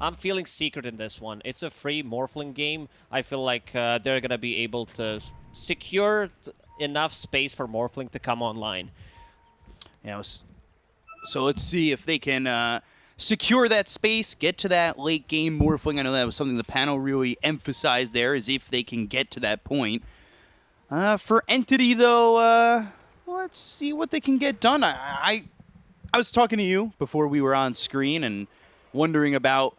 I'm feeling Secret in this one. It's a free Morphling game. I feel like uh, they're going to be able to secure enough space for Morphling to come online. Yeah, so let's see if they can uh, secure that space, get to that late game Morphling. I know that was something the panel really emphasized there, is if they can get to that point. Uh, for Entity, though, uh, let's see what they can get done. I, I, I was talking to you before we were on screen and wondering about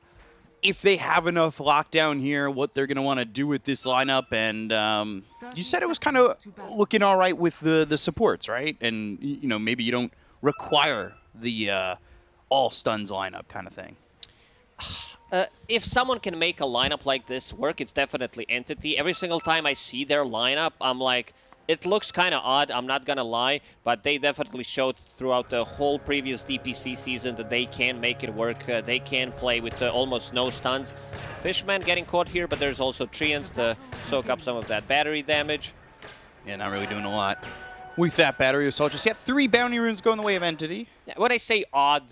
if they have enough lockdown here, what they're going to want to do with this lineup. And um, you said it was kind of looking all right with the, the supports, right? And, you know, maybe you don't require the uh, all stuns lineup kind of thing. Uh, if someone can make a lineup like this work, it's definitely Entity. Every single time I see their lineup, I'm like, it looks kind of odd, I'm not gonna lie, but they definitely showed throughout the whole previous DPC season that they can make it work. Uh, they can play with uh, almost no stuns. Fishman getting caught here, but there's also Treants to soak up some of that battery damage. Yeah, not really doing a lot with that battery assault. Just got three bounty runes going the way of Entity. Yeah, when I say odd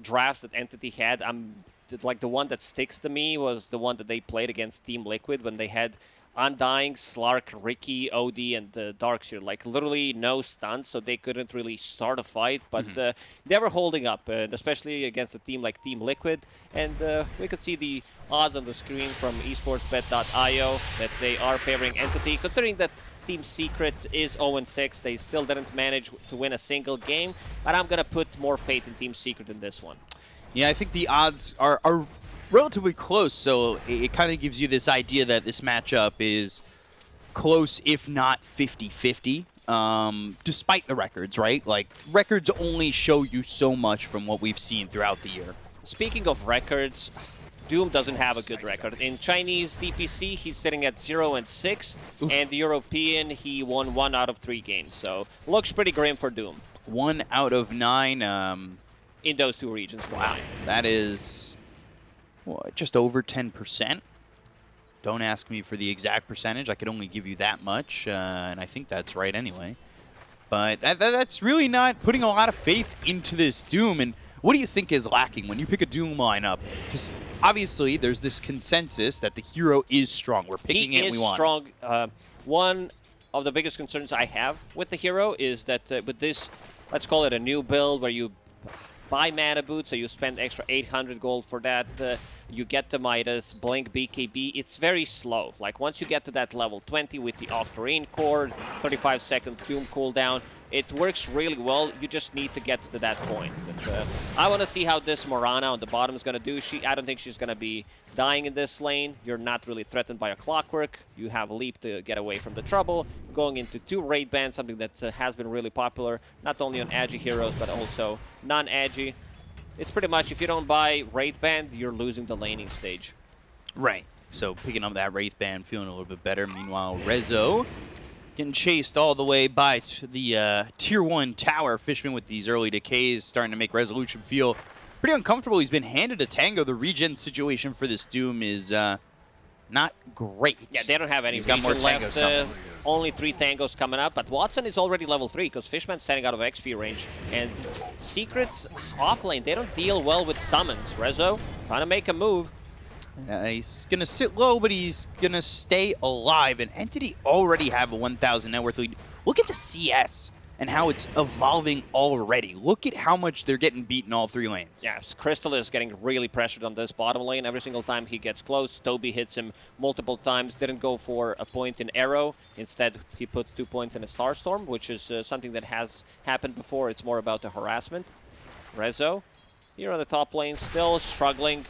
drafts that Entity had, I'm like the one that sticks to me was the one that they played against Team Liquid when they had Undying, Slark, Riki, OD, and uh, Darkseer. Like, literally no stuns, so they couldn't really start a fight. But mm -hmm. uh, they were holding up, uh, especially against a team like Team Liquid. And uh, we could see the odds on the screen from esportsbet.io that they are favoring Entity, considering that Team Secret is 0-6. They still didn't manage to win a single game, but I'm going to put more faith in Team Secret in this one. Yeah, I think the odds are, are relatively close, so it, it kind of gives you this idea that this matchup is close, if not 50-50. Um, despite the records, right? Like, records only show you so much from what we've seen throughout the year. Speaking of records, Doom doesn't have a good record. In Chinese DPC, he's sitting at 0 and 6, Oof. and the European, he won 1 out of 3 games. So, looks pretty grim for Doom. 1 out of 9. Um, in those two regions. Wow, that is just over 10%. Don't ask me for the exact percentage. I could only give you that much, uh, and I think that's right anyway. But that, that, that's really not putting a lot of faith into this Doom. And what do you think is lacking when you pick a Doom lineup? Because obviously there's this consensus that the hero is strong. We're picking he it, we want. strong. Uh, one of the biggest concerns I have with the hero is that uh, with this, let's call it a new build where you buy mana boot, so you spend extra 800 gold for that. Uh, you get the Midas, Blink BKB. It's very slow. Like, once you get to that level 20 with the Octarine core, 35 second Doom cooldown, it works really well. You just need to get to that point. But, uh, I want to see how this Mirana on the bottom is going to do. She, I don't think she's going to be dying in this lane. You're not really threatened by a Clockwerk. You have a Leap to get away from the trouble. Going into two Wraith Bands, something that uh, has been really popular, not only on edgy heroes, but also non-edgy. It's pretty much, if you don't buy Wraith Band, you're losing the laning stage. Right. So picking up that Wraith Band, feeling a little bit better. Meanwhile, Rezo getting chased all the way by the uh, Tier 1 tower. Fishman with these early decays starting to make Resolution feel pretty uncomfortable. He's been handed a Tango. The regen situation for this Doom is uh, not great. Yeah, they don't have any He's got more left. Uh, only three Tangos coming up, but Watson is already level 3 because Fishman's standing out of XP range. And Secrets offlane, they don't deal well with summons. Rezo trying to make a move. Uh, he's going to sit low, but he's going to stay alive. And Entity already have a 1,000 net worth lead. Look at the CS and how it's evolving already. Look at how much they're getting beaten all three lanes. Yes, Crystal is getting really pressured on this bottom lane. Every single time he gets close, Toby hits him multiple times. Didn't go for a point in Arrow. Instead, he put two points in a Starstorm, which is uh, something that has happened before. It's more about the harassment. Rezo, here on the top lane, still struggling.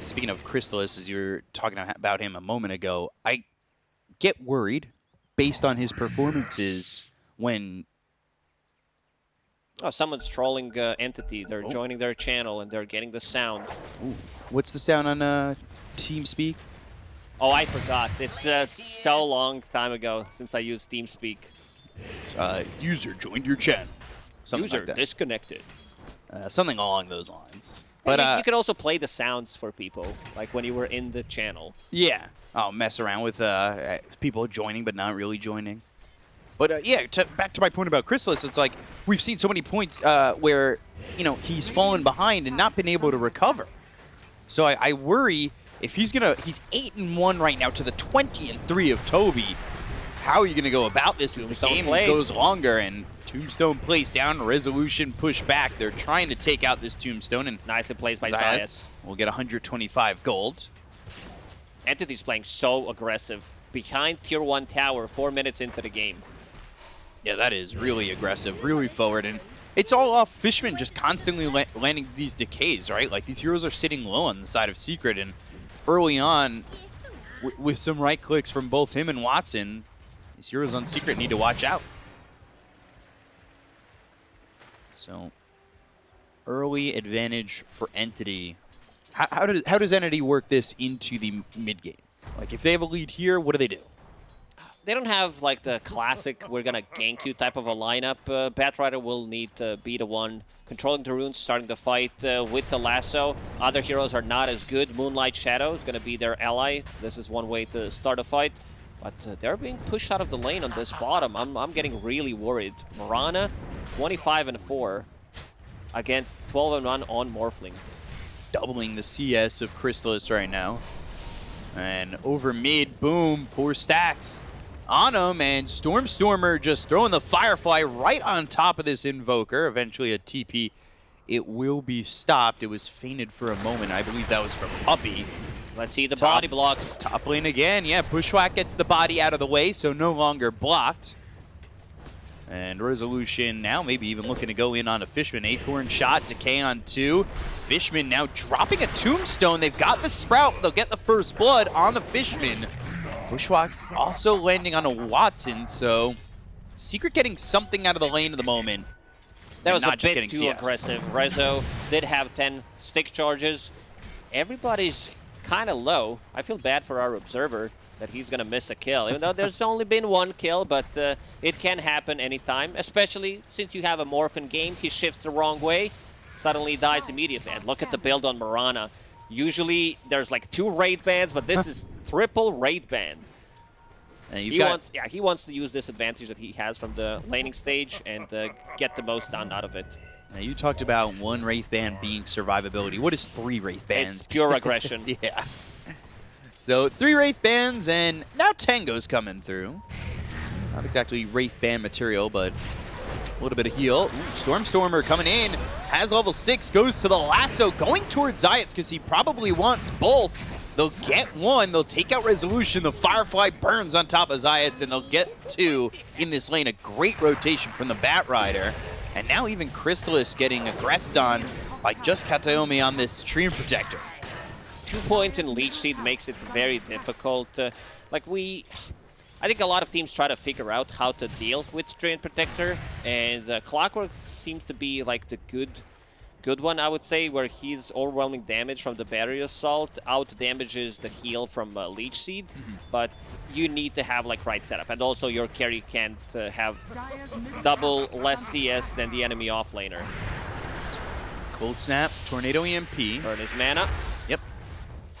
Speaking of Crystallis, as you were talking about him a moment ago, I get worried based on his performances when Oh, someone's trolling uh, Entity. They're oh. joining their channel and they're getting the sound. Ooh. What's the sound on uh, TeamSpeak? Oh, I forgot. It's uh, so long time ago since I used TeamSpeak. Uh, user joined your channel. Something user like disconnected. Uh, something along those lines. But you, uh, you, could also play the sounds for people, like when you were in the channel. Yeah. I'll mess around with uh, people joining but not really joining. But uh, yeah, to, back to my point about Crystallis, it's like we've seen so many points uh, where you know he's fallen behind and not been able to recover. So I, I worry if he's gonna he's eight and one right now to the 20 and three of Toby. How are you gonna go about this as the game plays. goes longer and Tombstone plays down, resolution push back. They're trying to take out this Tombstone and Nicely played by Zayats. We'll get 125 gold. Entity's playing so aggressive. Behind tier 1 tower, four minutes into the game. Yeah, that is really aggressive, really forward, and it's all off Fishman just constantly la landing these decays, right? Like these heroes are sitting low on the side of Secret, and early on, with some right clicks from both him and Watson, these heroes on Secret need to watch out. So, early advantage for Entity. How, how, does, how does Entity work this into the mid game? Like, if they have a lead here, what do they do? They don't have like the classic we're gonna gank you type of a lineup. Uh, Batrider will need to be the one controlling the runes, starting the fight uh, with the lasso. Other heroes are not as good. Moonlight Shadow is gonna be their ally. This is one way to start a fight. But uh, they're being pushed out of the lane on this bottom. I'm, I'm getting really worried. Mirana, 25 and 4 against 12 and 1 on Morphling. doubling the CS of Crystallis right now. And over mid, boom, four stacks on him, and Stormstormer just throwing the Firefly right on top of this Invoker. Eventually a TP. It will be stopped. It was feinted for a moment. I believe that was from Puppey. Let's see the Top. body blocks. Top lane again. Yeah, Bushwhack gets the body out of the way, so no longer blocked. And Resolution now maybe even looking to go in on a Fishman. Acorn shot, Decay on two. Fishman now dropping a Tombstone. They've got the Sprout. They'll get the first blood on the Fishman. Bushwhack also landing on a Watson, so Secret getting something out of the lane at the moment. That was not a just bit getting too CS. aggressive. Rezo did have 10 stick charges. Everybody's kind of low. I feel bad for our observer that he's going to miss a kill. Even though there's only been one kill, but uh, it can happen anytime. Especially since you have a Morphin game, he shifts the wrong way, suddenly dies immediately. And look at the build on Mirana. Usually there's like two Wraith Bands, but this is triple Wraith Band. And He got wants, yeah, he wants to use this advantage that he has from the laning stage and uh, get the most done out of it. Now, you talked about one Wraith Band being survivability. What is three Wraith Bands? It's pure aggression. yeah. So three Wraith Bands, and now Tango's coming through. Not exactly Wraith Band material, but a little bit of heal. Ooh, Stormstormer coming in, has level 6, goes to the lasso, going towards Zayats because he probably wants both. They'll get one, they'll take out Resolution, the Firefly burns on top of Zayats, and they'll get two in this lane. A great rotation from the Bat Rider. And now even Crystallis getting aggressed on by just Kataomi on this Treant Protector. Two points in Leech Seed makes it very difficult. Uh, like we, I think a lot of teams try to figure out how to deal with Treant Protector, and uh, Clockwerk seems to be like the good, good one I would say, where he's overwhelming damage from the Battery Assault, out damages the heal from uh, Leech Seed, but you need to have like right setup, and also your carry can't uh, have double less CS than the enemy offlaner. Cold Snap, Tornado EMP. Burn his mana. Yep.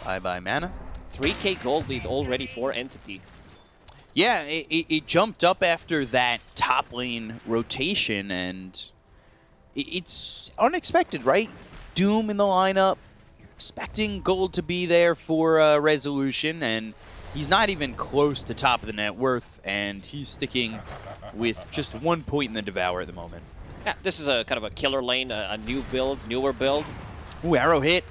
Bye-bye mana. 3k gold lead already for Entity. Yeah, it, it, it jumped up after that top lane rotation, and it, it's unexpected, right? Doom in the lineup, You're expecting gold to be there for uh, resolution, and he's not even close to top of the net worth, and he's sticking with just one point in the Devour at the moment. Yeah, this is a kind of a killer lane, a, a new build, newer build. Ooh, arrow hit,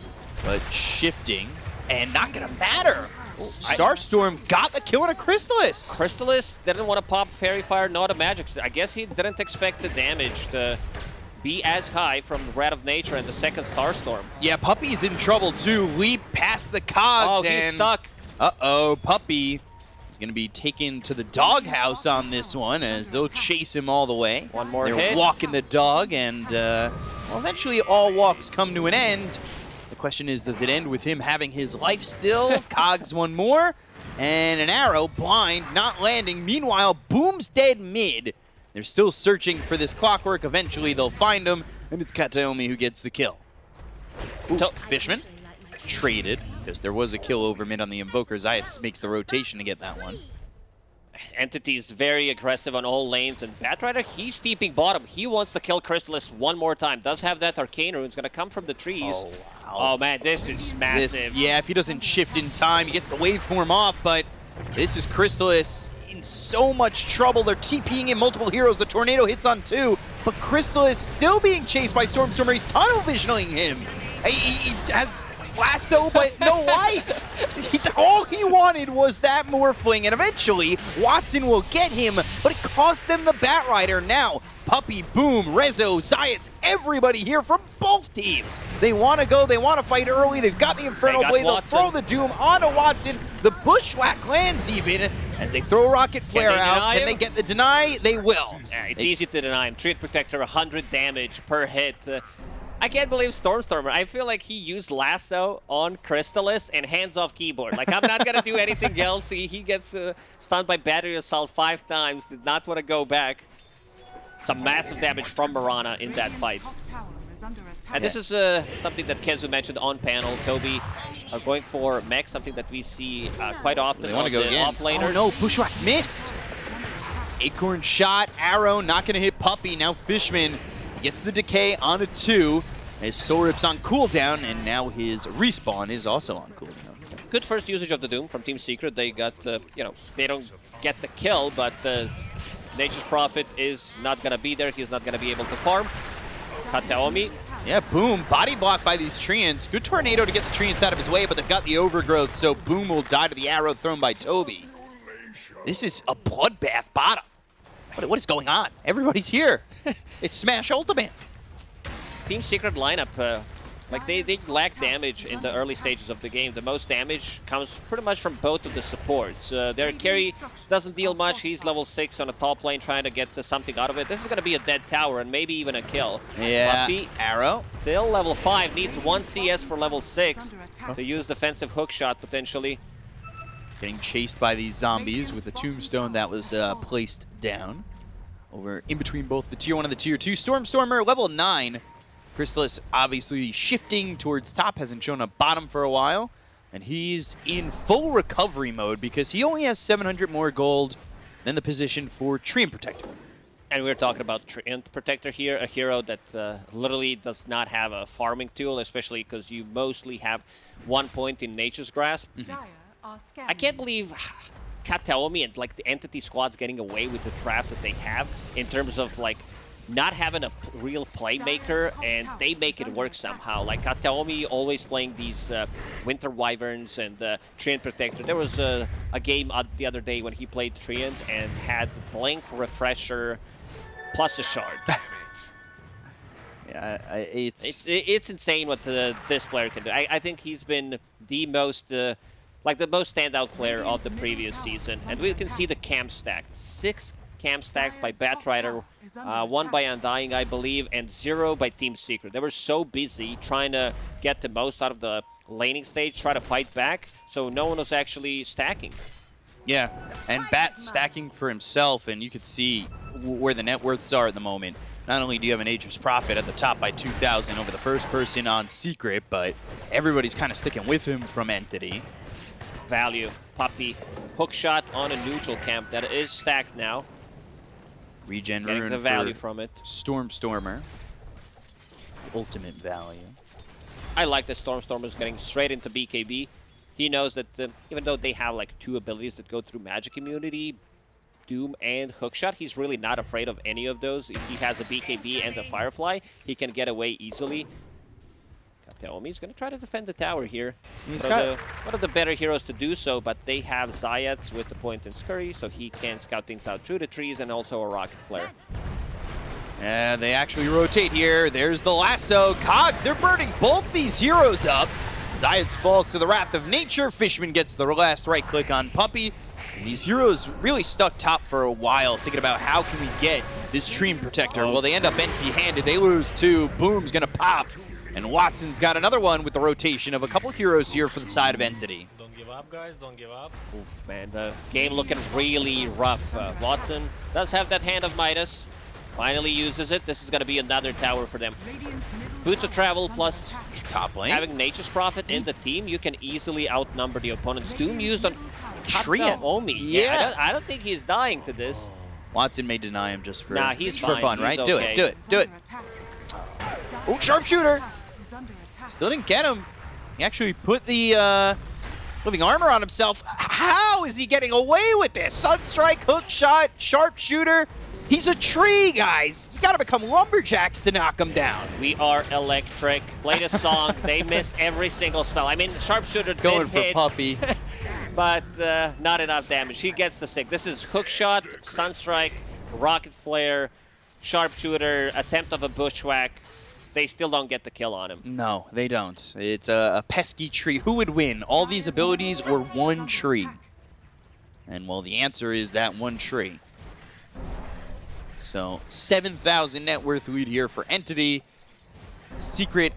but shifting, and not gonna matter. Starstorm got the kill on a Crystallis. Crystallis didn't want to pop Faerie Fire, not a Magic. I guess he didn't expect the damage to be as high from Wrath of Nature and the second Starstorm. Yeah, Puppey's in trouble too. Leap past the cogs Oh, he's stuck. Uh-oh, Puppey is going to be taken to the doghouse on this one as they'll chase him all the way. One more They're hit. walking the dog, and uh, well, eventually all walks come to an end. The question is, does it end with him having his life still? Cogs one more, and an arrow, blind, not landing. Meanwhile, Boom's dead mid. They're still searching for this Clockwerk. Eventually, they'll find him, and it's Kataomi who gets the kill. Ooh, oh, Fishman traded because there was a kill over mid on the Invoker. Zayats makes the rotation to get that one. Entity is very aggressive on all lanes, and Batrider, he's steeping bottom. He wants to kill Crystallis one more time. Does have that Arcane Rune. It's going to come from the trees. Oh, wow. Oh, man, this is massive. This, yeah, if he doesn't shift in time, he gets the waveform off, but this is Crystallis in so much trouble. They're TPing in multiple heroes. The tornado hits on two, but Crystal is still being chased by Stormstormer. He's tunnel visioning him. He, he, he has lasso, but no life. He, all he wanted was that Morphling, and eventually Watson will get him, but it cost them the Batrider. Now, Puppy, Boom, Rezo, Zayats, everybody here from both teams. They want to go, they want to fight early, they've got the Infernal got Blade, they'll Watson. throw the Doom onto Watson. The Bushwhack lands even as they throw Rocket Flare they out. Can him? they get the deny? They will. Yeah, it's They- easy to deny him. Treant Protector, 100 damage per hit. Uh, I can't believe Stormstormer. I feel like he used Lasso on Crystallis and hands off keyboard. Like, I'm not going to do anything else. He, he gets uh, stunned by Battery Assault five times. Did not want to go back. Some massive damage from Mirana in that fight. And this is uh, something that Kenzu mentioned on panel. Toby are going for mech, something that we see uh, quite often They on want to go the again. off laners. Oh no, Bushwhack missed. Acorn shot, arrow, not going to hit Puppey. Now Fishman gets the decay on a two. His Sorip's on cooldown, and now his respawn is also on cooldown. good first usage of the Doom from Team Secret. They got, uh, you know, they don't get the kill, but uh, Nature's Prophet is not going to be there. He's not going to be able to farm. Kataomi, Yeah, Boom, body blocked by these Treants. Good Tornado to get the Treants out of his way, but they've got the overgrowth, so Boom will die to the arrow thrown by Toby. This is a bloodbath bottom. What, what is going on? Everybody's here. it's Smash Ultimate. Team Secret lineup, uh, like they, they lack damage in the early stages of the game. The most damage comes pretty much from both of the supports. Uh, their carry doesn't deal much. He's level 6 on a top lane trying to get something out of it. This is going to be a dead tower and maybe even a kill. Yeah, Puppey, arrow. Still level 5, needs 1 CS for level 6 to use defensive hook shot potentially. Getting chased by these zombies with a tombstone that was uh, placed down. Over in between both the tier 1 and the tier 2. Stormstormer, level 9. Crystallis obviously shifting towards top, hasn't shown a bottom for a while. And he's in full recovery mode because he only has 700 more gold than the position for Treant Protector. And we're talking about Treant Protector here, a hero that uh, literally does not have a farming tool, especially because you mostly have one point in Nature's Grasp. I can't believe Kataomi and like the entity squad's getting away with the traps that they have in terms of like not having a real playmaker and they make it work somehow. Like Kataomi always playing these uh, Winter Wyverns and uh, Treant Protector. There was a, a game uh, the other day when he played Treant and had Blink Refresher plus a shard. Yeah, I, it's, It's it's insane what the, this player can do. I, I think he's been the most uh, like the most standout player of the previous season, and we can see the camp stacked. Six camp stacked by Batrider, uh, one by Undying, I believe, and zero by Team Secret. They were so busy trying to get the most out of the laning stage, try to fight back, so no one was actually stacking. Yeah, and Bat stacking for himself, and you could see where the net worths are at the moment. Not only do you have an Nature's Prophet at the top by 2,000 over the first person on Secret, but everybody's kind of sticking with him from Entity. Value, Puppey, hook shot on a neutral camp that is stacked now, Regen getting rune the value for from it. Stormstormer. Ultimate value. I like that Stormstormer is getting straight into BKB. He knows that uh, even though they have like two abilities that go through magic immunity, Doom and Hookshot, he's really not afraid of any of those. If he has a BKB and a Firefly, he can get away easily. Kataomi's going to try to defend the tower here. He's one, got- of the, one of the better heroes to do so, but they have Zayats with the point and Scurry, so he can scout things out through the trees and also a Rocket Flare. And they actually rotate here. There's the lasso. Cogs, they're burning both these heroes up. Zayats falls to the wrath of nature. Fishman gets the last right click on Puppey. And these heroes really stuck top for a while, thinking about how can we get this Treant Protector. Well, they end up empty-handed. They lose two. Boom's gonna pop. And Watson's got another one with the rotation of a couple heroes here for the side of Entity. Don't give up, guys. Don't give up. Oof, man, the game looking really rough. Uh, Watson does have that hand of Midas. Finally uses it. This is going to be another tower for them. Boots of Travel plus Top lane. having Nature's Prophet in the team, you can easily outnumber the opponents. Doom used on Treant. Omi. Yeah. I don't, I don't think he's dying to this. Watson may deny him just for, Nah, he's for fine. fun, He's right? Do it, do it, do it. Oh, sharpshooter! Still didn't get him. He actually put the uh, living armor on himself. How is he getting away with this? Sunstrike, hook shot, sharpshooter. He's a tree, guys. You gotta become lumberjacks to knock him down. We are electric. Played a song. they missed every single spell. I mean, Sharpshooter did Going for hit, Puppey. but uh, not enough damage. He gets the sick. This is hook shot, sunstrike, rocket flare, sharpshooter, attempt of a bushwhack. They still don't get the kill on him. no, they don't. It's a, a pesky tree. Who would win? All these abilities or one tree? And well, the answer is that one tree. So 7,000 net worth lead here for Entity. Secret,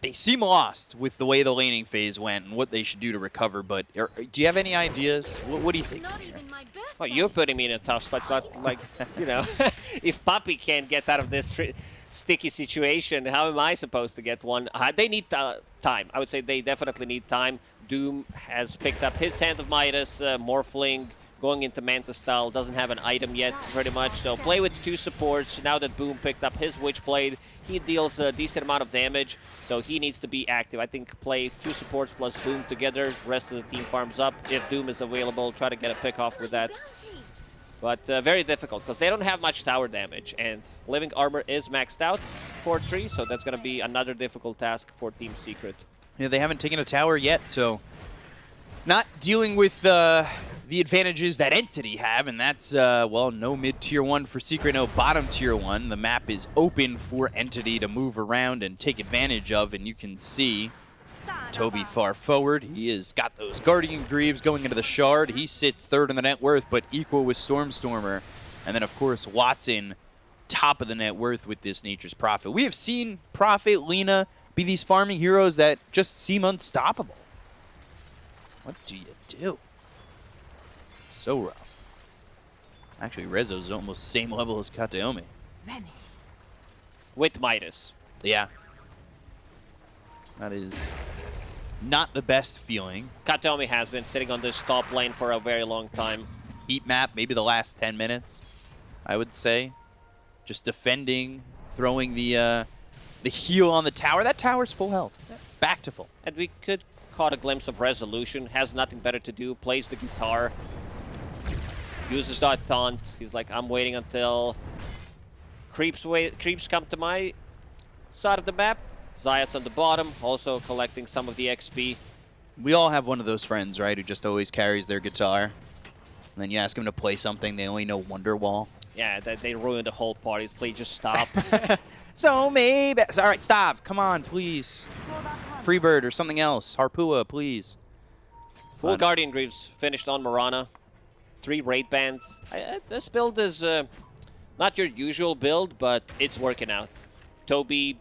they seem lost with the way the laning phase went and what they should do to recover, but are, do you have any ideas? What, what do you think? Not even my birthday. Oh, you're putting me in a tough spot. It's not like, you know, if Puppey can't get out of this stri- sticky situation, how am I supposed to get one? Uh, they need uh, time. I would say they definitely need time. Doom has picked up his Hand of Midas, uh, Morphling, going into Manta style, doesn't have an item yet, pretty much. So play with two supports. Now that Boom picked up his Witchblade, he deals a decent amount of damage, so he needs to be active. I think play two supports plus Doom together. Rest of the team farms up. If Doom is available, try to get a pick off with that. But uh, very difficult because they don't have much tower damage, and Living Armor is maxed out for 3, so that's going to be another difficult task for Team Secret. Yeah, they haven't taken a tower yet, so not dealing with uh, the advantages that Entity have, and that's, uh, well, no mid-tier 1 for Secret, no bottom tier 1. The map is open for Entity to move around and take advantage of, and you can see Toby far forward. He has got those Guardian Greaves going into the Shard. He sits third in the net worth, but equal with Stormstormer. And then, of course, Watson, top of the net worth with this Nature's Prophet. We have seen Prophet, Lena be these farming heroes that just seem unstoppable. What do you do? So rough. Actually, Rezo's almost same level as Kataomi. With Midas. Yeah. That is not the best feeling. Kataomi has been sitting on this top lane for a very long time. Heat map, maybe the last 10 minutes, I would say. Just defending, throwing the uh, the heal on the tower. That tower's full health. Back to full. And we could caught a glimpse of Resolution. Has nothing better to do. Plays the guitar. Uses that taunt. He's like, I'm waiting until creeps wait creeps come to my side of the map. Zayat's on the bottom, also collecting some of the XP. We all have one of those friends, right, who just always carries their guitar. And then you ask them to play something, they only know Wonderwall. Yeah, they, they ruined the whole party. Please just stop. So maybe. All right, stop. Come on, please. Freebird or something else. Harpua, please. Full Fun. Guardian Greaves finished on Mirana. Three Wraith Bands. I, I, this build is uh, not your usual build, but it's working out. Toby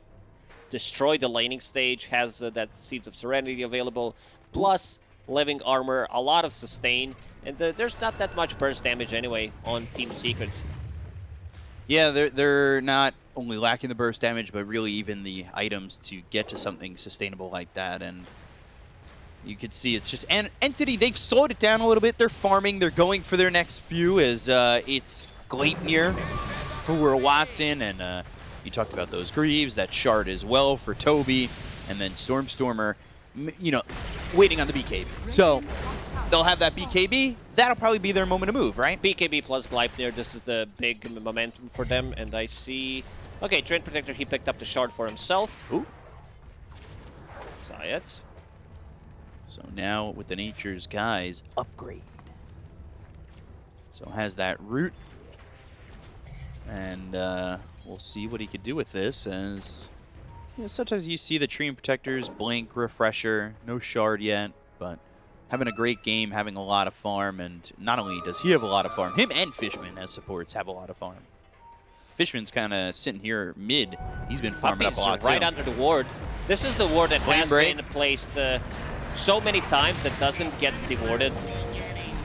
destroyed the laning stage, has uh, that Seeds of Serenity available, plus Living Armor, a lot of sustain, and uh, there's not that much burst damage anyway on Team Secret. Yeah, they're they're not only lacking the burst damage, but really even the items to get to something sustainable like that. And you could see it's just an entity. They've slowed it down a little bit. They're farming. They're going for their next few as uh, it's Gleipnir for Watson, and uh, you talked about those Greaves, that shard as well for Toby, and then Stormstormer. You know, waiting on the BKB. So they'll have that BKB. That'll probably be their moment to move, right? BKB plus Gleipnir, this is the big momentum for them, and I see... Okay, Treant Protector, he picked up the shard for himself. Ooh. Zayat. So now with the Nature's Guise upgrade. So has that root. And uh, we'll see what he could do with this as you know, sometimes you see the Treant Protectors blink, refresher, no shard yet, but having a great game, having a lot of farm, and not only does he have a lot of farm, him and Fishman as supports have a lot of farm. Fishman's kind of sitting here mid. He's been farming up a lot right too. under the ward. This is the ward that Flame has Break. been placed uh, so many times that doesn't get dewarded.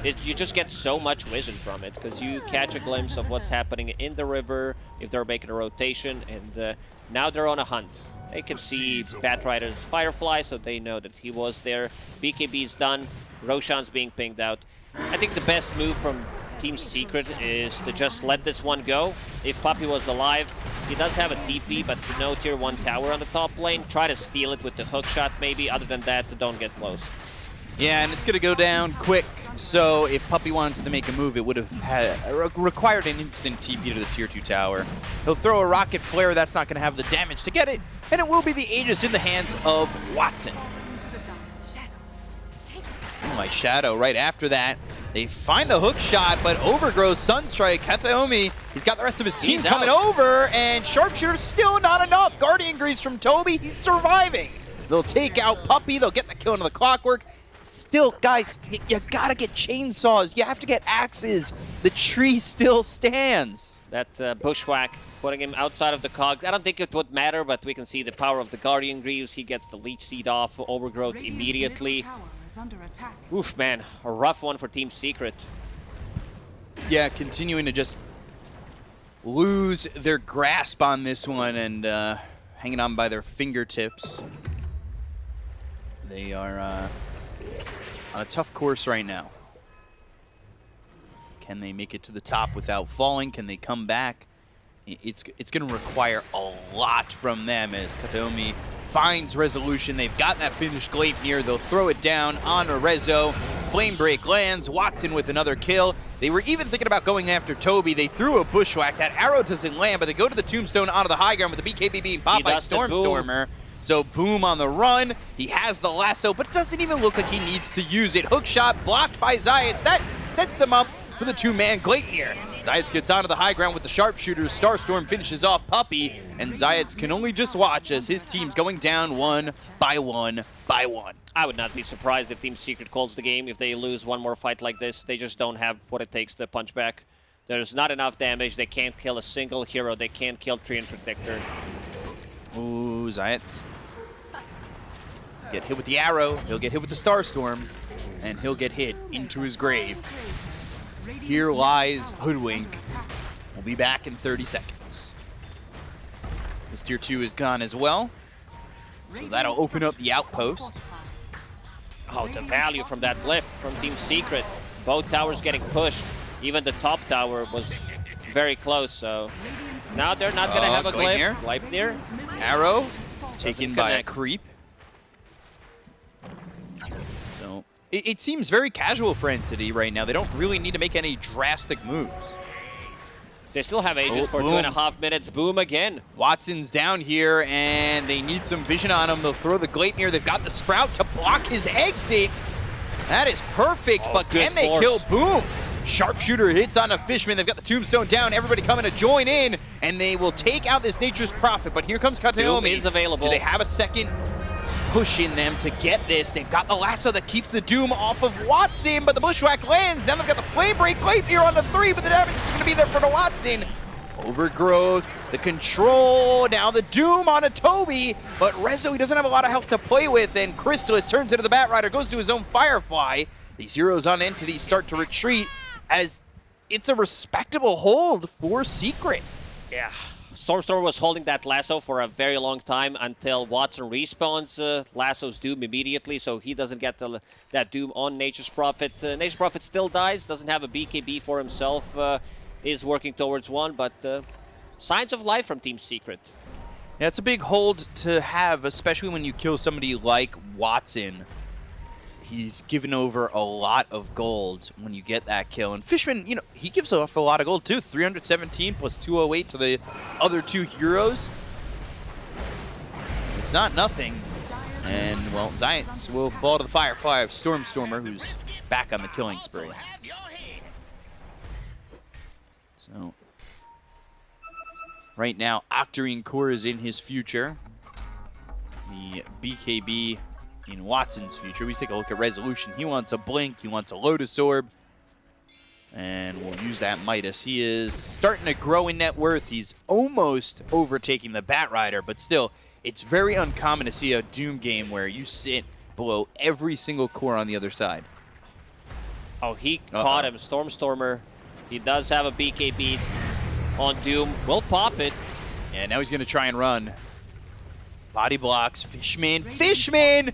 It, you just get so much vision from it because you catch a glimpse of what's happening in the river if they're making a rotation, and uh, now they're on a hunt. They can see Batrider's Firefly, so they know that he was there. BKB's done. Roshan's being pinged out. I think the best move from Team Secret is to just let this one go. If Puppey was alive, he does have a TP, but no tier 1 tower on the top lane. Try to steal it with the hook shot maybe. Other than that, don't get close. Yeah, and it's going to go down quick. So if Puppey wants to make a move, it would have had, required an instant TP to the tier 2 tower. He'll throw a rocket flare. That's not going to have the damage to get it. And it will be the Aegis in the hands of Watson. Oh, my Shadow right after that. They find the hook shot, but Overgrowth, Sunstrike, Kataomi, he's got the rest of his team He's coming out. over, and Sharpshooter still not enough. Guardian Greaves from Toby, he's surviving. They'll take out Puppey, they'll get the kill into the Clockwerk. Still, guys, y you gotta get chainsaws. You have to get axes. The tree still stands. That uh, bushwhack, putting him outside of the cogs. I don't think it would matter, but we can see the power of the Guardian Greaves. He gets the Leech Seed off Overgrowth immediately. Oof, man, a rough one for Team Secret. Yeah, continuing to just lose their grasp on this one and uh, hanging on by their fingertips. They are uh, on a tough course right now. Can they make it to the top without falling? Can they come back? It's it's going to require a lot from them as Kataomi finds resolution. They've got that finished glaive Gleipnir. They'll throw it down on Arezzo. Flame Break lands. Watson with another kill. They were even thinking about going after Toby. They threw a bushwhack. That arrow doesn't land, but they go to the tombstone onto the high ground with the BKB being popped by does the boom. Stormstormer. So Boom on the run. He has the lasso, but it doesn't even look like he needs to use it. Hook shot blocked by Zayats. That sets him up for the two-man Gleipnir. Zayats gets onto the high ground with the sharpshooter. Starstorm finishes off Puppey, and Zayats can only just watch as his team's going down one by one by one. I would not be surprised if Team Secret calls the game if they lose one more fight like this. They just don't have what it takes to punch back. There's not enough damage. They can't kill a single hero. They can't kill Treant Protector. Ooh, Zayats. Get hit with the arrow, he'll get hit with the Starstorm, and he'll get hit into his grave. Here lies Hoodwink. We'll be back in 30 seconds. This tier 2 is gone as well. So that'll open up the outpost. Oh, the value from that lift from Team Secret. Both towers getting pushed. Even the top tower was very close, so... Now they're not going to Oh, uh, have a glyph. Gleipnir. Arrow taken by a creep. It, it seems very casual for Entity right now. They don't really need to make any drastic moves. They still have Aegis Oh, for two and a boom. half minutes. Boom again. Watson's down here, and they need some vision on him. They'll throw the Gleipnir. They've got the Sprout to block his exit. That is perfect, Oh, but can they force. kill Boom? Sharpshooter hits on a Fishman. They've got the Tombstone down. Everybody coming to join in, and they will take out this Nature's Prophet. But here comes Kataomi. is available. Do they have a second push in them to get this? They've got the lasso that keeps the Doom off of Watson, but the Bushwhack lands. Now they've got the Flame Break Gleipnir on the three, but the damage is going to be there for the Watson. Overgrowth, the control, now the Doom on a Toby, but Rezo, he doesn't have a lot of health to play with, and Crystallis turns into the Bat Rider, goes to his own Firefly. These heroes on Entity start to retreat as it's a respectable hold for Secret. Yeah. Stormstorm was holding that lasso for a very long time until Watson respawns uh, lasso's Doom immediately, so he doesn't get the, that Doom on Nature's Prophet. Uh, Nature's Prophet still dies, doesn't have a BKB for himself, uh, is working towards one, but uh, signs of life from Team Secret. Yeah, it's a big hold to have, especially when you kill somebody like Watson. He's given over a lot of gold when you get that kill. And Fishman, you know, he gives off a lot of gold too. 317 plus 208 to the other two heroes. It's not nothing. And, well, Giants will fall to the Firefly of Stormstormer, who's back on the killing spree. So, right now, Octarine Core is in his future. The BKB in Watson's future. We take a look at Resolution. He wants a Blink. He wants a Lotus Orb. And we'll use that Midas. He is starting to grow in net worth. He's almost overtaking the Bat Rider, but still, it's very uncommon to see a Doom game where you sit below every single core on the other side. Oh, he Uh-oh. caught him. Stormstormer. He does have a BKB on Doom. Will pop it. Yeah, now he's going to try and run. Body blocks. Fishman. Fishman!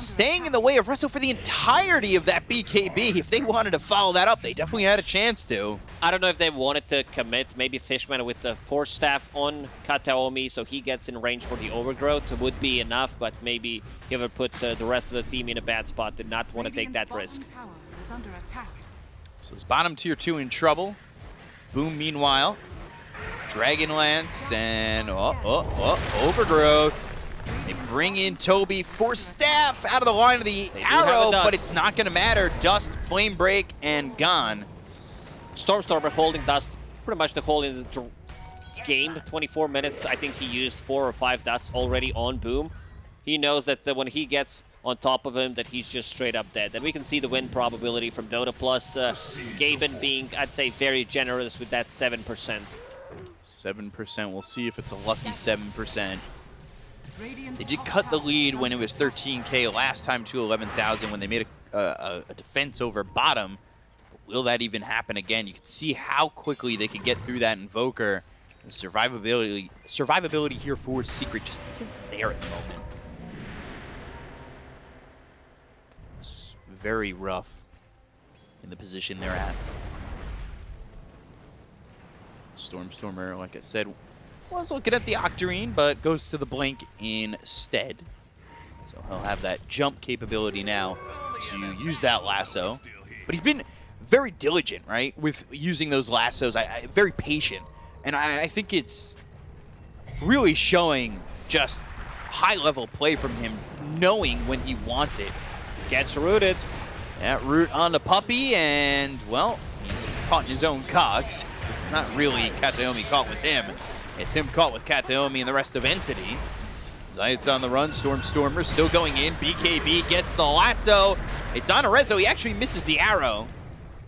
Staying in the way of Russell for the entirety of that BKB. If they wanted to follow that up, they definitely had a chance to. I don't know if they wanted to commit. Maybe Fishman with the Force Staff on Kataomi, so he gets in range for the Overgrowth would be enough, but maybe he would put uh, the rest of the team in a bad spot. Did not want to take that risk. So it's bottom tier two in trouble. Boom, meanwhile. Dragonlance and oh, oh, oh, Overgrowth. They bring in Toby for staff out of the line of the They do have a arrow, but it's not going to matter. Dust, flame break, and gone. Stormstormer holding Dust pretty much the whole in the game. 24 minutes, I think he used four or five Dusts already on Boom. He knows that when he gets on top of him, that he's just straight up dead. And we can see the win probability from Dota Plus. Uh, Gaben being, I'd say, very generous with that 7%. 7%. We'll see if it's a lucky 7%. They did cut the lead when it was 13k last time to 11,000 when they made a, a, a defense over bottom. But will that even happen again? You can see how quickly they can get through that Invoker. The survivability, survivability here for Secret just isn't there at the moment. It's very rough in the position they're at. Stormstormer, like I said, was looking at the Octarine, but goes to the Blink instead. So he'll have that jump capability now to use that lasso. But he's been very diligent, right, with using those lassos. I, I very patient, and I, I think it's really showing just high-level play from him, knowing when he wants it. Gets rooted. That root on the Puppey, and, well, he's caught in his own cogs. It's not really Kataomi caught with him. It's him caught with Kataomi and the rest of Entity. Zayat's on the run. Stormstormer still going in. BKB gets the lasso. It's on Arezzo. He actually misses the arrow.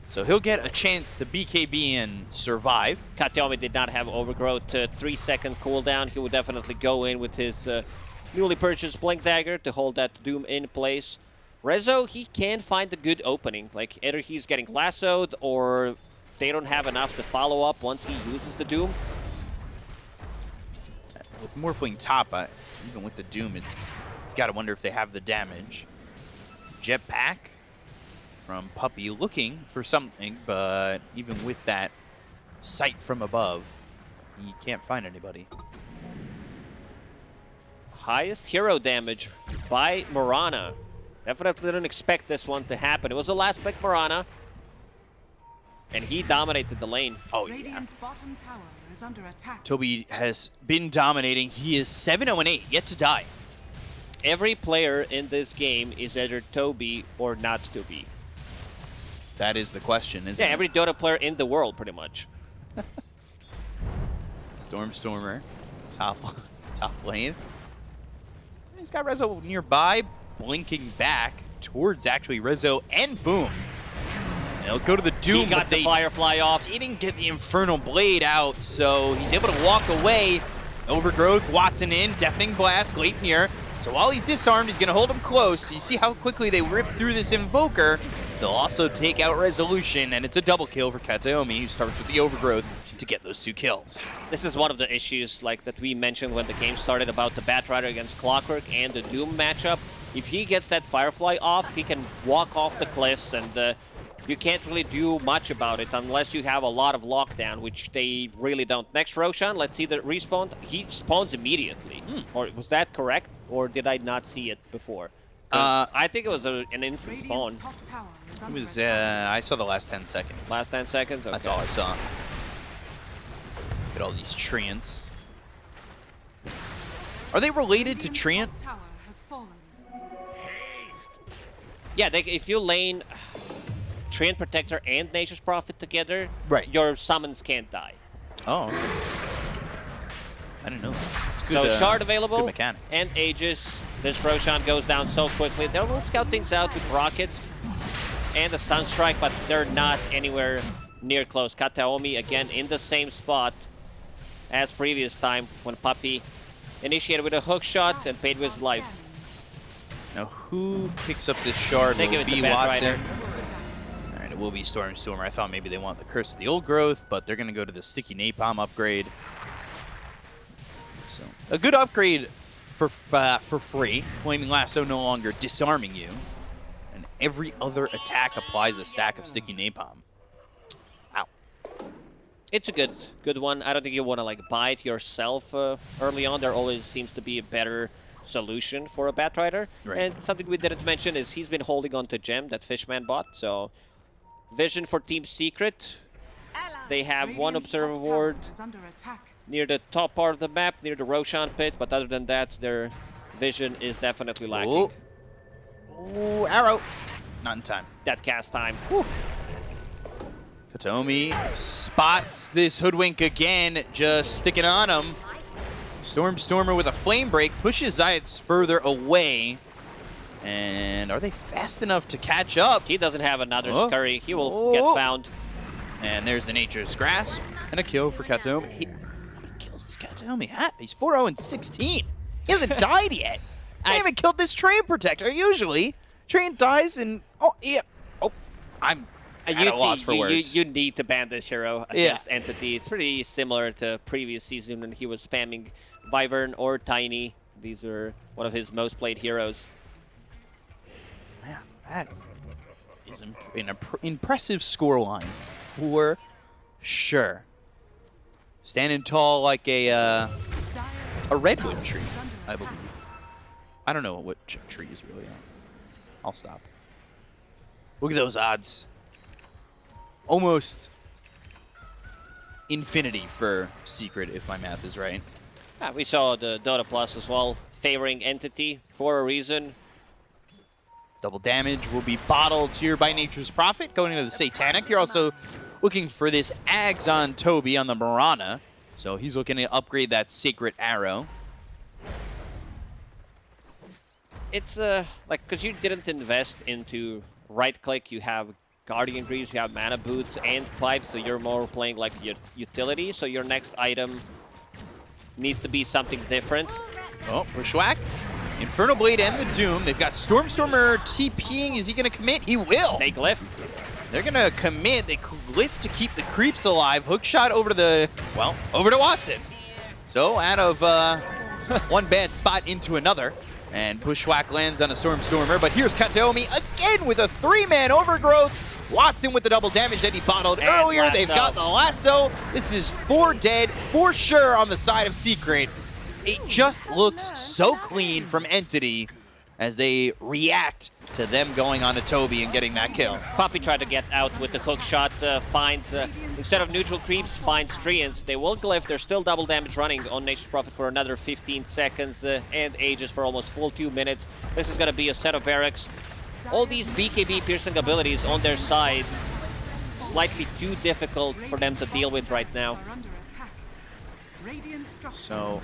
So he'll get a chance to BKB and survive. Kataomi did not have Overgrowth. Uh, three second cooldown. He would definitely go in with his uh, newly purchased Blink Dagger to hold that Doom in place. Rezo, he can find a good opening. Like, either he's getting lassoed or they don't have enough to follow up once he uses the Doom. With Morphling top, uh, even with the Doom, it, you gotta wonder if they have the damage. Jetpack from Puppey looking for something, but even with that sight from above, he can't find anybody. Highest hero damage by Mirana. Definitely didn't expect this one to happen. It was the last pick Mirana. And he dominated the lane. Oh, yeah. Bottom tower is under attack. Toby has been dominating. He is 7-0 8, yet to die. Every player in this game is either Toby or not Toby. That is the question, isn't Yeah, it? Yeah, every Dota player in the world, pretty much. Stormstormer, top top lane. He's got Rezo nearby, blinking back towards actually Rezo and Boom. And he'll go to the Doom, he got the Firefly off. He didn't get the Infernal Blade out, so he's able to walk away. Overgrowth, Watson in, Deafening Blast, Gleipnir. So while he's disarmed, he's going to hold him close. You see how quickly they rip through this Invoker. They'll also take out Resolution, and it's a double kill for Kataomi, who starts with the Overgrowth to get those two kills. This is one of the issues like that we mentioned when the game started about the Batrider against Clockwerk and the Doom matchup. If he gets that Firefly off, he can walk off the cliffs and uh, you can't really do much about it unless you have a lot of lockdown, which they really don't. Next Roshan, let's see the respawn. He spawns immediately. Or was that correct? Or did I not see it before? Uh, I think it was a, an instant spawn. Radiant's top tower is It was, uh, I saw the last 10 seconds. Last 10 seconds? That's all I saw. Look at all these Treants. Are they related to Radiant's Treant? top tower has fallen. Yeah, they, if you lane Treant Protector and Nature's Prophet together, Right. your summons can't die. Oh, okay. I didn't know that. It's good, so uh, Shard available, Good mechanic. and Aegis. This Roshan goes down so quickly. They will scout things out with Rocket and the Sunstrike, but they're not anywhere near close. Kataomi again in the same spot as previous time when Puppey initiated with a hook shot and paid with his life. Now, who picks up this shard? They Will give it be to Bat Watson. Rider. Will be Storm Stormer. I thought maybe they want the Curse of the Old Growth, but they're going to go to the Sticky Napalm upgrade. So a good upgrade for uh, for free. Flaming Lasso no longer disarming you, and every other attack applies a stack of Sticky Napalm. Wow. It's a good good one. I don't think you want to like buy it yourself uh, early on. There always seems to be a better solution for a Batrider. Right. And something we didn't mention is he's been holding on to Gem that Fishman bought. So vision for Team Secret. They have one observer ward is under attack. near the top part of the map, near the Roshan pit. But other than that, their vision is definitely lacking. Ooh. Ooh, arrow. Not in time. That cast time. Kataomi spots this hoodwink again, just sticking on him. Stormstormer with a flame break pushes Zayats further away. And are they fast enough to catch up? He doesn't have another Oh. scurry. He will Oh. get found. And there's the Nature's Grasp and a kill for Kataomi. He, how many kills does Kataomi have? He's 4-0 and 16. He hasn't died yet. I haven't killed this Treant Protector. Usually, Train dies and... Oh, yeah. Oh, I'm Uh, at a loss for you, words. You, you need to ban this hero Yeah. against Entity. It's pretty similar to previous season when he was spamming Wyvern or Tiny. These were one of his most played heroes. That is imp an imp- impressive scoreline for sure. Standing tall like a uh, a redwood tree, I believe. I don't know what trees really are. I'll stop. Look at those odds. Almost infinity for Secret, if my math is right. Ah, we saw the Dota Plus as well, favoring Entity for a reason. Double damage will be bottled here by Nature's Prophet. Going into the Satanic, you're also looking for this Ags on Toby on the Mirana. So he's looking to upgrade that Sacred Arrow. It's uh like because you didn't invest into right click, you have Guardian Greaves, you have Mana Boots and Pipes, so you're more playing like your utility. So your next item needs to be something different. Oh, Bushwhack. Infernal Blade and the Doom. They've got Stormstormer TPing. Is he going to commit? He will. They glyph. They're going to commit. They lift to keep the creeps alive. Hook shot over to the, well, over to Watson. So out of uh, one bad spot into another. And Bushwhack lands on a Stormstormer. But here's Kataomi again with a three-man overgrowth. Watson with the double damage that he bottled And earlier. They've got the lasso. This is four dead for sure on the side of Secret. It just looks so clean from Entity as they react to them going on to Toby and getting that kill. Puppey tried to get out with the hook shot, uh, finds, uh, instead of neutral creeps, finds Treants. They will glyph, there's still double damage running on Nature's Prophet for another 15 seconds uh, and Aegis for almost full two minutes. This is gonna be a set of barracks. All these BKB piercing abilities on their side, slightly too difficult for them to deal with right now. So-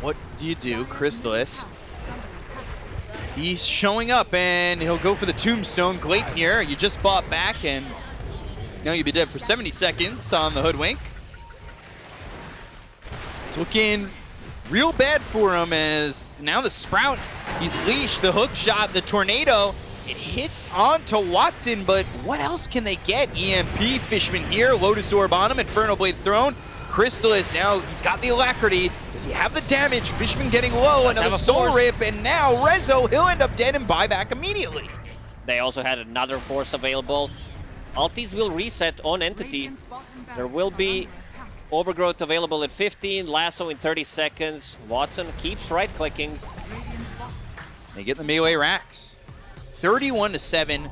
What do you do, Crystallis? Is under attack. He's showing up and he'll go for the tombstone. Gleipnir, you just bought back and now you'll be dead for 70 seconds on the hoodwink. It's looking real bad for him as now the Sprout, he's leashed, the hook shot, the tornado, it hits onto Watson, but what else can they get? EMP, Fishman here, Lotus Orb on him, Infernal Blade thrown. Crystallis now, he's got the alacrity. Does he have the damage? Fishman getting low, Let's another Soul. Rip, and now Rezo, he'll end up dead and buy back immediately. They also had another force available. Altis will reset on Entity. There will be. Overgrowth available at 15, Lasso in 30 seconds. Watson keeps right-clicking. They get the melee racks. 31 to 7,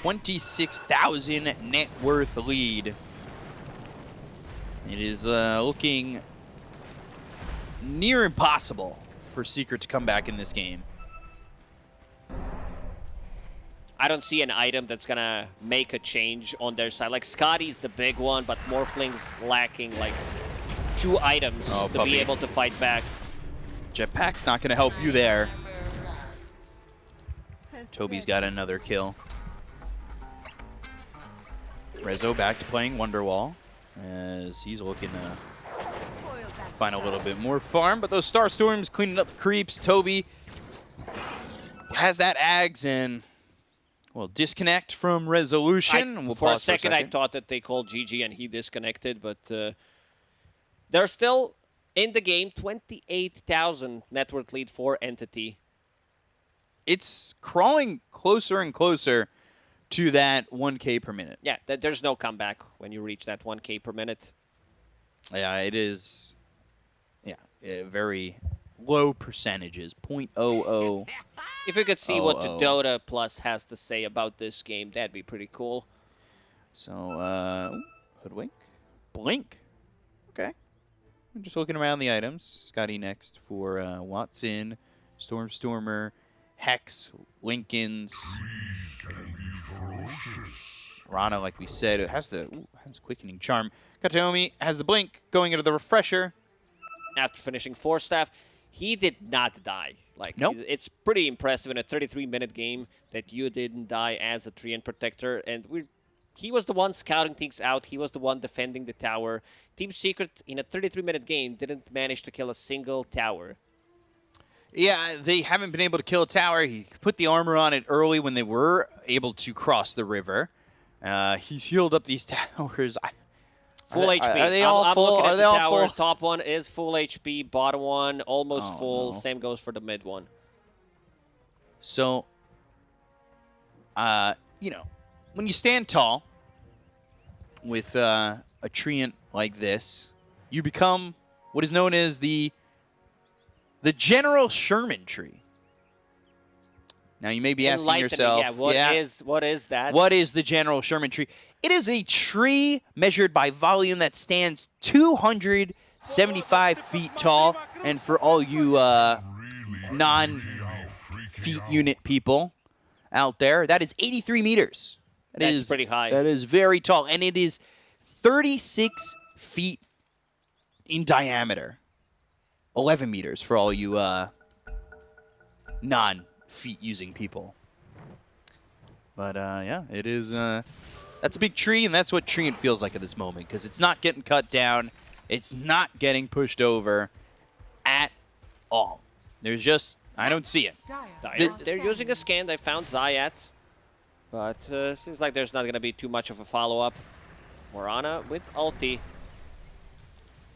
26,000 net worth lead. It is uh, looking near impossible for Secret to come back in this game. I don't see an item that's gonna make a change on their side. Like Skadi's the big one, but Morphling's lacking like two items Oh, to puppy. be able to fight back. Jetpack's not going to help you there. Toby's got another kill. Rezo back to playing Wonderwall as he's looking to find a little bit more farm, but those Star Storms cleaning up creeps. Toby has that Ags and Well, disconnect from resolution. I- we'll for a pause second, I thought that they called GG and he disconnected, but uh, they're still in the game. 28,000 net worth lead for Entity. it's crawling closer and closer to that 1K per minute. Yeah, th- there's no comeback when you reach that 1K per minute. Yeah, it is. Yeah, uh, very low percentages. 0.00. If we could see what the oh. Dota Plus has to say about this game, that'd be pretty cool. So, uh, hoodwink, blink. Okay. I'm just looking around the items. Skadi next for uh, Watson, Stormstormer, Hex, Linkens. Rana, like we said, has the ooh, has quickening charm. Kataomi has the blink going into the refresher. After finishing Force Staff, he did not die. Like Nope. it's pretty impressive in a 33-minute game that you didn't die as a Treant protector, and we. He was the one scouting things out. He was the one defending the tower. Team Secret in a 33-minute game didn't manage to kill a single tower. Yeah, they haven't been able to kill a tower. He put the armor on it early when they were able to cross the river. Uh, he's healed up these towers. I, Full are they, HP. Are they I'm, all I'm full? looking Are at they the all tower. full? Top one is full HP. Bottom one almost Oh, full. no. Same goes for the mid one. So, uh, you know, when you stand tall with uh, a treant like this, you become what is known as the the General Sherman tree. Now you may be asking yourself, yeah, what is what is that? what is the General Sherman tree? It is a tree measured by volume that stands 275 feet tall. And for all you uh, non feet unit people out there, that is 83 meters. That That's is- pretty high. That is very tall. And it is 36 feet in diameter. 11 meters for all you uh, non feet using people. But uh, yeah, it is. Uh, that's a big tree, and that's what Treant feels like at this moment because it's not getting cut down, it's not getting pushed over at all. There's just I don't see it. Dire. They're, they're using a scan. They found Zayats. But uh, seems like there's not going to be too much of a follow-up. Mirana with ulti.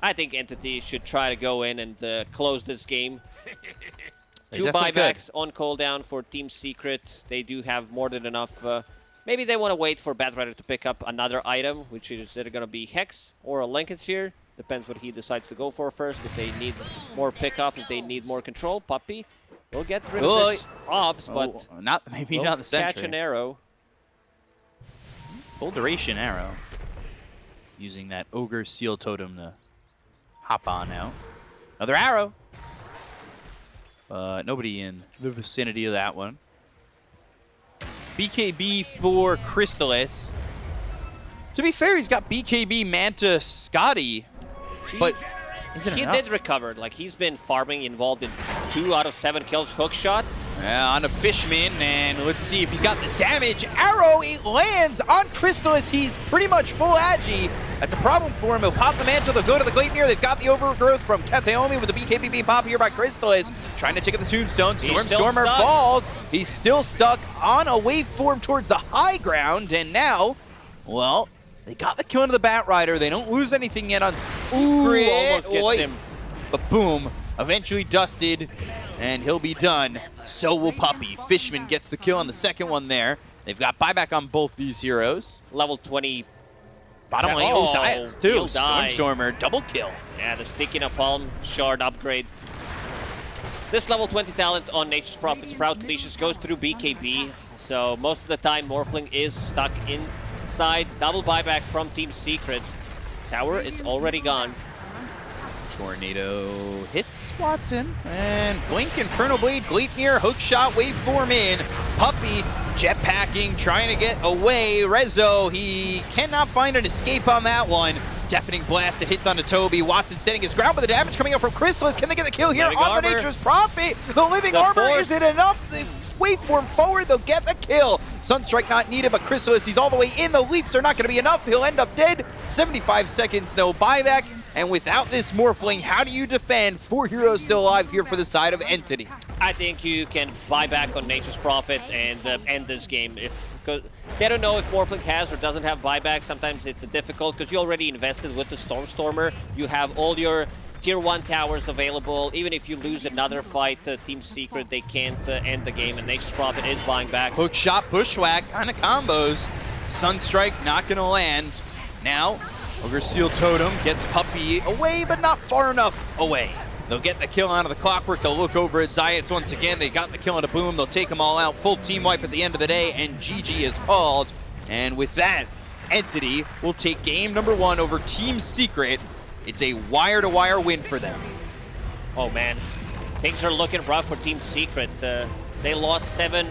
I think Entity should try to go in and uh, close this game. Two definitely could. buybacks on cooldown for Team Secret. They do have more than enough. Uh, maybe they want to wait for Batrider to pick up another item, which is either going to be Hex or a Linken Sphere. Depends what he decides to go for first. If they need more pickup, if they need more control, Puppey will get rid of this Obs, but Oh, not maybe not the catch an arrow. Full duration arrow. Using that ogre seal totem to hop on out. Another arrow. Uh, nobody in the vicinity of that one. BKB for Crystallis. To be fair, he's got BKB Manta Skadi, but is it He enough? did recover. Like he's been farming, involved in two out of seven kills. Hook shot. Yeah, on a Fishman, and let's see if he's got the damage. Arrow, it lands on Crystallis. He's pretty much full agi. That's a problem for him. He'll pop the mantle. They'll go to the Gleipnir. They've got the overgrowth from Kataomi with the BKB pop here by Crystallis. Trying to take out the Tombstone. He's still Stormstormer stuck. falls. He's still stuck on a waveform towards the high ground, and now, well, they got the kill into the Batrider. They don't lose anything yet on Secret. almost gets him. But boom, eventually dusted, and he'll be done. So will Puppey. Fishman gets the kill on the second one there. They've got buyback on both these heroes. Level 20. Bottom lane, Oh, Zayats too. Stormstormer, double kill. Yeah, the sticky napalm shard upgrade. This level 20 talent on Nature's Prophet Sprout Delicious goes through BKB. So most of the time Morphling is stuck inside. Double buyback from Team Secret. Tower, it's already gone. Tornado hits Watson. And Blink, Infernal Blade, Gleipnir, Hookshot, Waveform in. Puppey jetpacking, trying to get away. Rezo, he cannot find an escape on that one. Deafening blast that hits onto Toby. Watson standing his ground, but the damage coming up from Crystallis. Can they get the kill here Living on the Nature's Prophet? The Living The Armor, Force. is it enough? The waveform forward, they'll get the kill. Sunstrike not needed, but Crystallis, he's all the way in. The leaps are not going to be enough. He'll end up dead. 75 seconds, no buyback. And without this Morphling, how do you defend four heroes still alive here for the side of Entity? I think you can buy back on Nature's Prophet and uh, end this game. If they don't know if Morphling has or doesn't have buyback. Sometimes it's difficult because you already invested with the Stormstormer. You have all your tier one towers available. Even if you lose another fight, uh, Team Secret they can't uh, end the game, and Nature's Prophet is buying back. Hook shot, bushwhack, kind of combos. Sunstrike not going to land. Now, Ogre Seal Totem gets Puppey away, but not far enough away. They'll get the kill out of the Clockwerk. They'll look over at Zayats once again. They got the kill on a boom. They'll take them all out. Full team wipe at the end of the day, and GG is called. And with that, Entity will take game number one over Team Secret. It's a wire-to-wire win for them. Oh man, things are looking rough for Team Secret. Uh, they lost seven